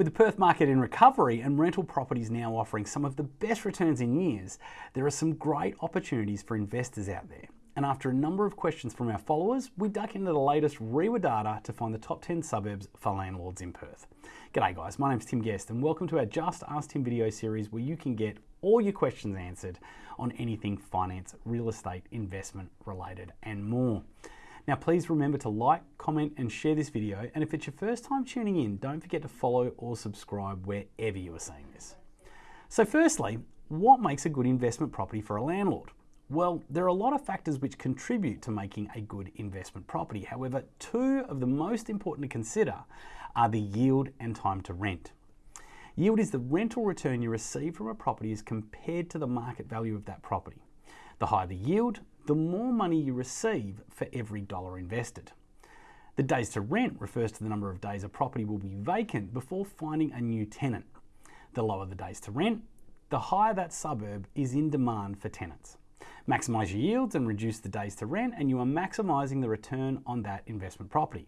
With the Perth market in recovery and rental properties now offering some of the best returns in years, there are some great opportunities for investors out there. And after a number of questions from our followers, we duck into the latest REIWA data to find the top 10 suburbs for landlords in Perth. G'day guys, my name's Tim Guest and welcome to our Just Ask Tim video series where you can get all your questions answered on anything finance, real estate, investment related and more. Now please remember to like, comment and share this video and if it's your first time tuning in, don't forget to follow or subscribe wherever you are seeing this. So firstly, what makes a good investment property for a landlord? Well, there are a lot of factors which contribute to making a good investment property. However, two of the most important to consider are the yield and time to rent. Yield is the rental return you receive from a property as compared to the market value of that property. The higher the yield, the more money you receive for every dollar invested. The days to rent refers to the number of days a property will be vacant before finding a new tenant. The lower the days to rent, the higher that suburb is in demand for tenants. Maximise your yields and reduce the days to rent and you are maximising the return on that investment property.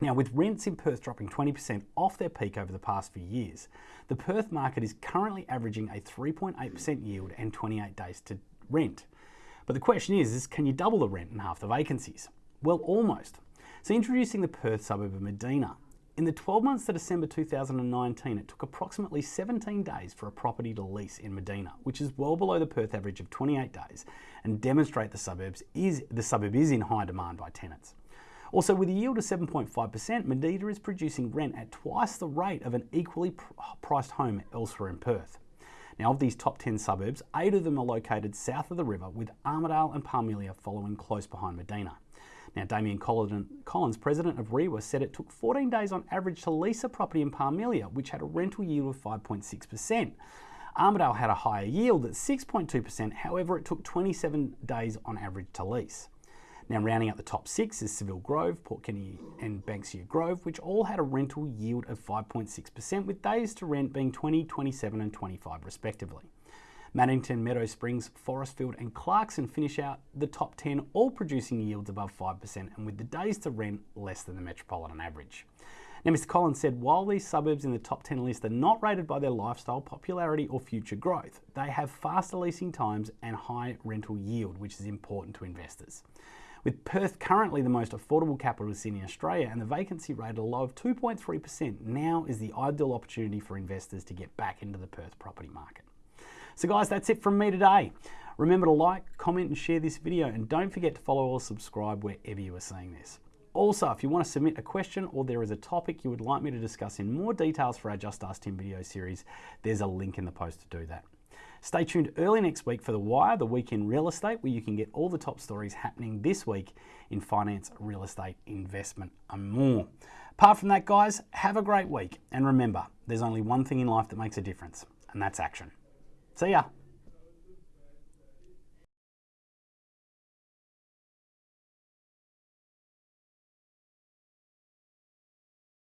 Now, with rents in Perth dropping 20% off their peak over the past few years, the Perth market is currently averaging a 3.8% yield and 28 days to rent. But the question is, is can you double the rent and half the vacancies? Well, almost. So introducing the Perth suburb of Medina. In the 12 months to December 2019, it took approximately 17 days for a property to lease in Medina, which is well below the Perth average of 28 days and demonstrate the suburbs is the suburb is in high demand by tenants. Also, with a yield of 7.5%, Medina is producing rent at twice the rate of an equally priced home elsewhere in Perth. Now, of these top 10 suburbs, eight of them are located south of the river, with Armadale and Parmelia following close behind Medina. Now, Damien Collins, president of REIWA, said it took 14 days on average to lease a property in Parmelia, which had a rental yield of 5.6%. Armadale had a higher yield at 6.2%, however, it took 27 days on average to lease. Now, rounding out the top six is Seville Grove, Port Kennedy, and Banksia Grove, which all had a rental yield of 5.6%, with days to rent being 20, 27, and 25, respectively. Maddington, Meadow Springs, Forestfield and Clarkson finish out the top 10, all producing yields above 5% and with the days to rent less than the metropolitan average. Now, Mr. Collins said while these suburbs in the top 10 list are not rated by their lifestyle, popularity, or future growth, they have faster leasing times and high rental yield, which is important to investors. With Perth currently the most affordable capital city in Australia and the vacancy rate at a low of 2.3%, now is the ideal opportunity for investors to get back into the Perth property market. So guys, that's it from me today. Remember to like, comment and share this video and don't forget to follow or subscribe wherever you are seeing this. Also, if you want to submit a question or there is a topic you would like me to discuss in more details for our Just Ask Tim video series, there's a link in the post to do that. Stay tuned early next week for The Wire, the week in real estate, where you can get all the top stories happening this week in finance, real estate, investment, and more. Apart from that, guys, have a great week. And remember, there's only one thing in life that makes a difference, and that's action. See ya.